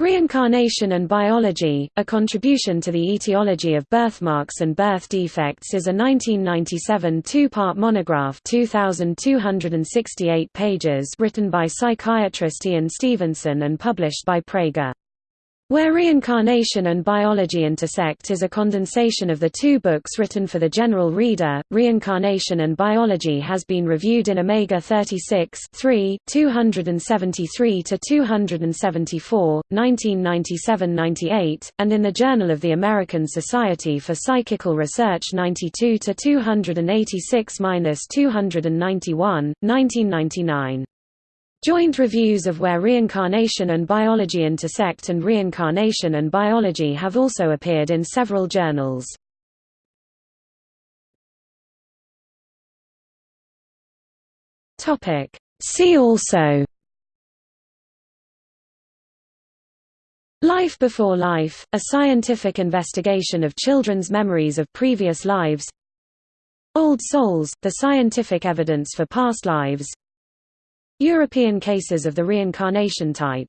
Reincarnation and Biology, A Contribution to the Etiology of Birthmarks and Birth Defects is a 1997 two-part monograph 2,268 pages written by psychiatrist Ian Stevenson and published by Praeger. Where Reincarnation and Biology Intersect is a condensation of the two books written for the general reader. Reincarnation and Biology has been reviewed in Omega 36 3, 273 to 274, 1997-98, and in the Journal of the American Society for Psychical Research 92 to 286-291, 1999. Joint reviews of Where Reincarnation and Biology Intersect and Reincarnation and Biology have also appeared in several journals. See also. Life Before Life, a scientific investigation of children's memories of previous lives. Old Souls, the scientific evidence for past lives European cases of the reincarnation type